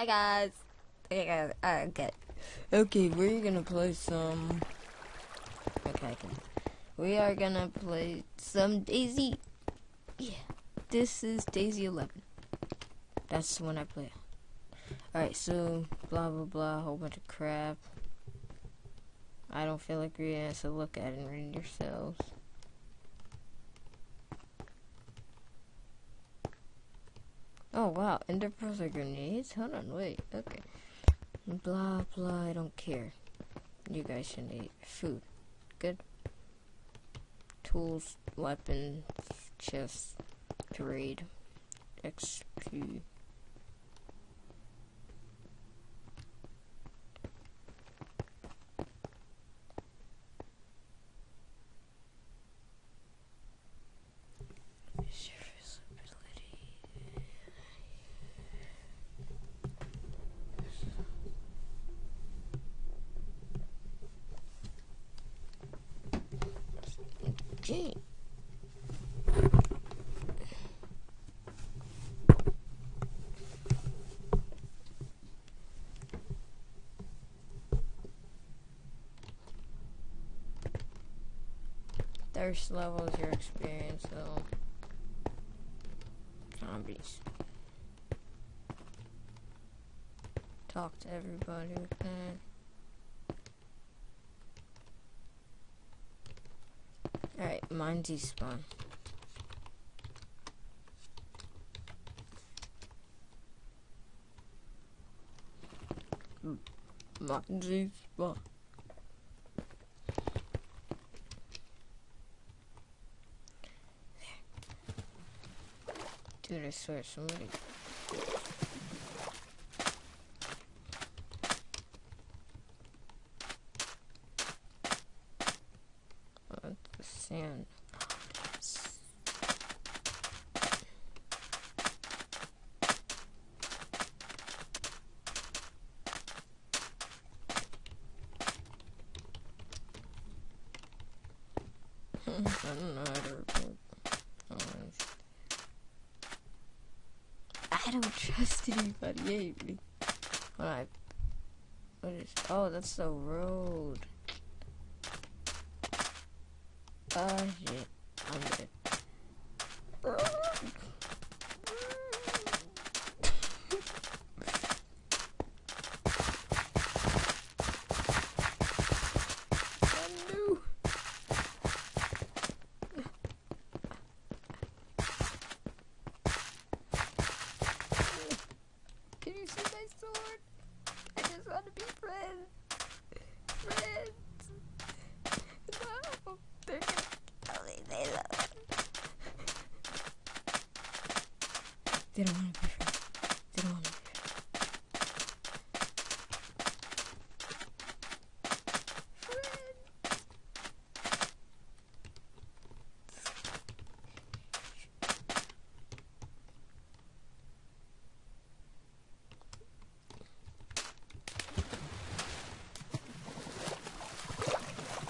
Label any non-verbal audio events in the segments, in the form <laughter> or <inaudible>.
Hi guys. Okay, guys. Uh, okay. Okay, we're gonna play some. Okay. We are gonna play some DayZ. Yeah, this is DayZ 11. That's the one I play. Alright, so blah blah blah, a whole bunch of crap. I don't feel like reading it, so look at it and read yourselves. Oh wow, ender pearls are grenades? Hold on, wait, okay. Blah blah, I don't care. You guys should eat food. Good. Tools, weapons, chests, trade, XP. Okay. Thirst level is your experience, though. Zombies. Talk to everybody. Alright, mine despawn. Mine despawn. Dude, I swear somebody sand. I don't know how to. I don't trust anybody. I, what is? Oh, that's the road. Oh shit, I'm dead. I knew. Can you see my sword? I just want to be friends. Friends. No, they're gonna kill me. They love They don't want to friends. They don't want to be friends. Friends.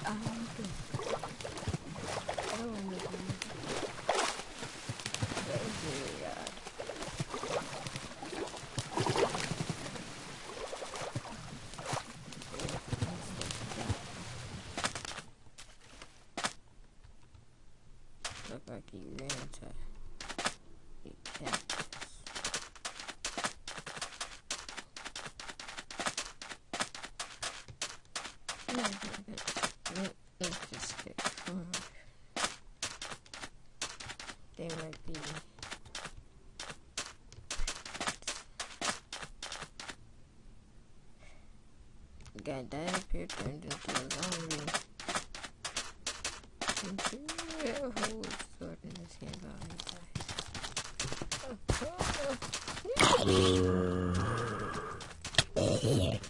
I'm good. Oh my god. That is really odd. Look like he ran to a cactus. Let- Let's just get. Turned into a zombie. A whole sword in his hand while he dies.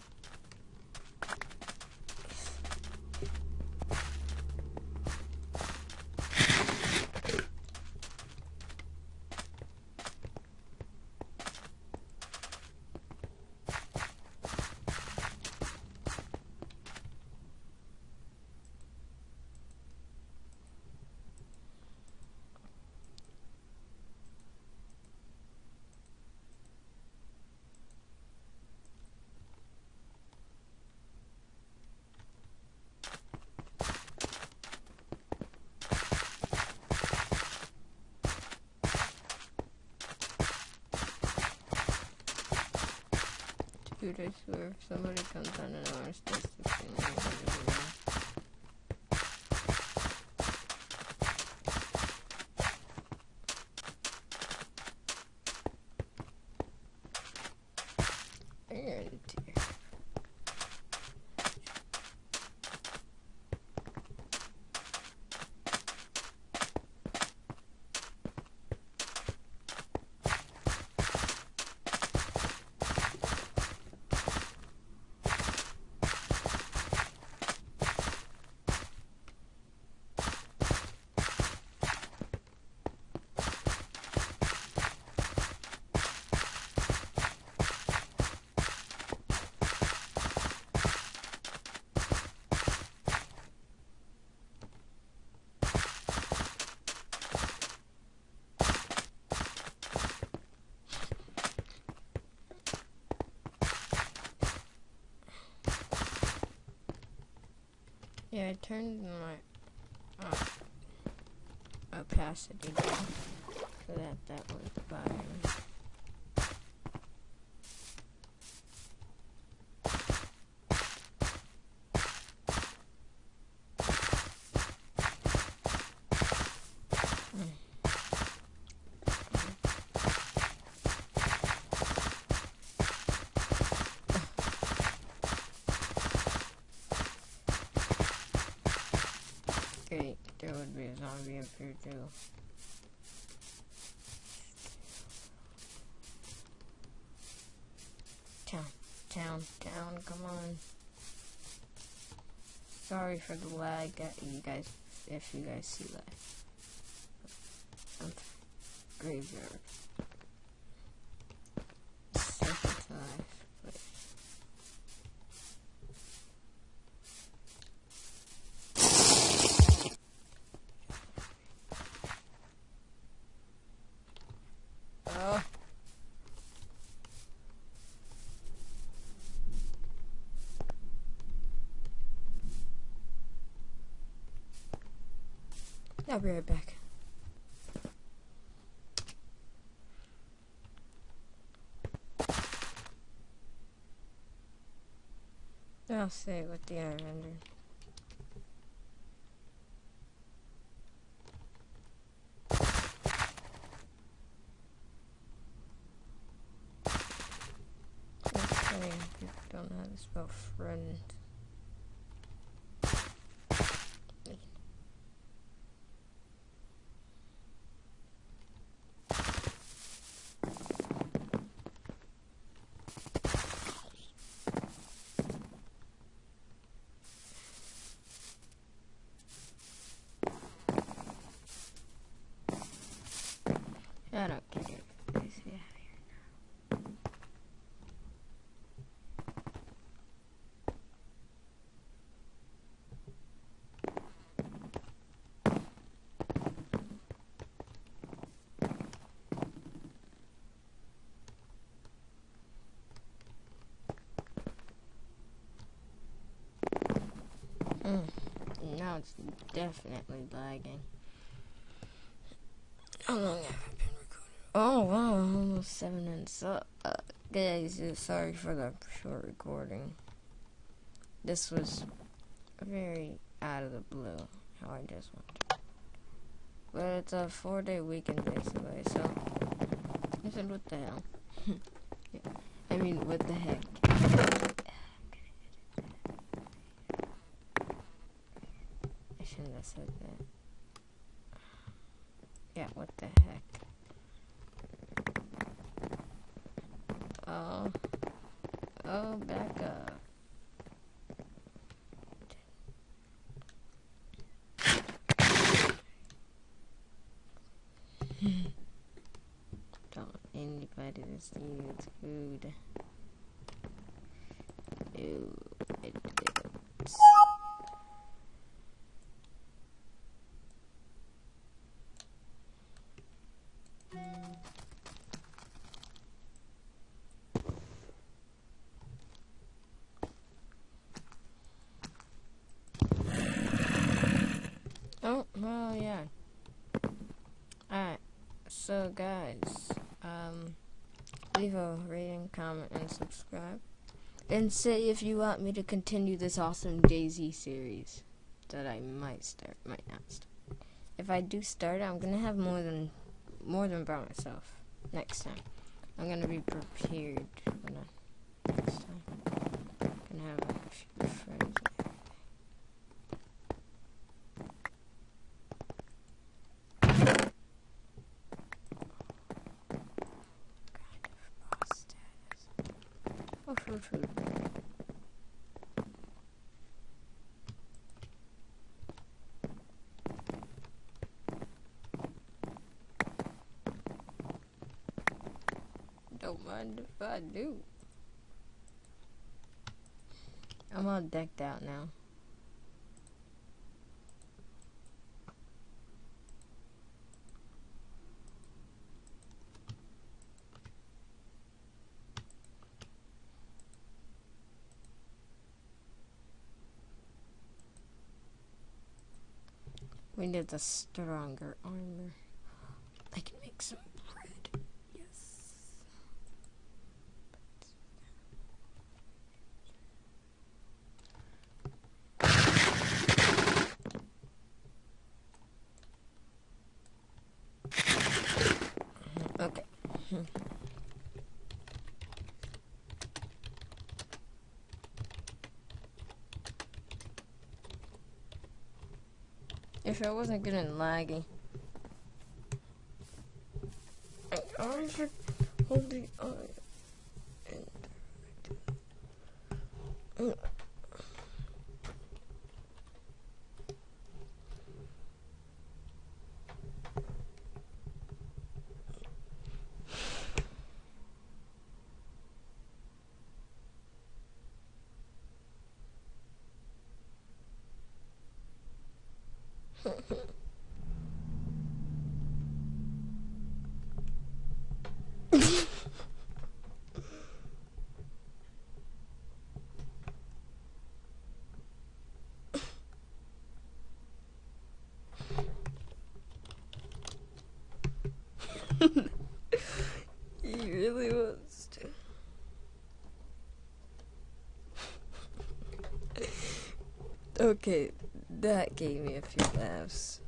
Dude, I swear, if somebody comes on and wants this to see me, I'm gonna do that. And dear. Yeah, I turned my uh, opacity down so that that was bothering me. Great, there would be a zombie up here too. Town, town, town, come on. Sorry for the lag, uh, you guys, if you guys see that. Graveyard. I'll be right back. I'll say it with the air render. That's funny, people don't know how to spell friend. I don't care. Guys, get out of here. Mm. Now it's definitely lagging. How long have I been recording? Oh wow, almost seven minutes. So, uh, guys, uh, sorry for the short recording. This was very out of the blue, how I just went. But it's a four-day weekend basically, so I said, what the hell? <laughs> yeah. I mean, what the heck? I said that. Yeah, what the heck? Oh. Oh, back up. <laughs> Don't anybody see its food. Ew, it is. Oh, well, yeah. Alright, so guys, um, leave a rating, comment, and subscribe. and say if you want me to continue this awesome DayZ series that I might start, might not start. If I do start, I'm gonna have more than more than by myself next time. I'm gonna be prepared for that next time. gonna have a few friends. Oh, Don't mind if I do. I'm all decked out now. We need the stronger armor. I can make some bread. Yes. Okay. <laughs> If I wasn't getting laggy. I should hold the eye. And he really wants to. okay, that gave me a few laughs.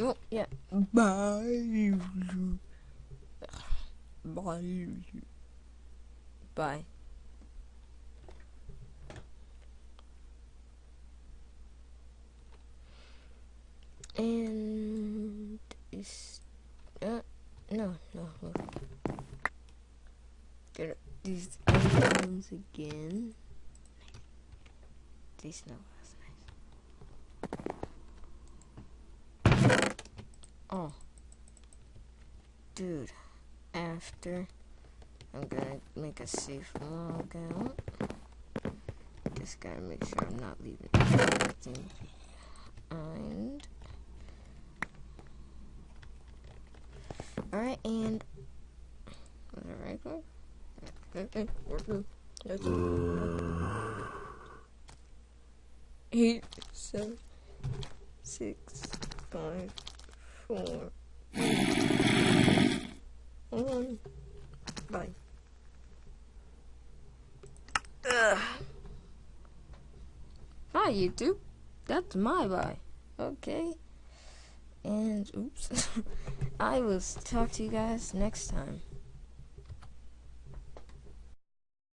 Oh, yeah. Bye. Bye. Bye. And is uh no no look. Get these items again. These no that's nice. Oh, dude. After I'm gonna make a safe log out. Just gotta make sure I'm not leaving anything behind. Alright, and eight, seven, six, five, four, one. Bye. Ugh. Hi, YouTube. That's my bye. Okay. And oops. <laughs> I will talk to you guys next time.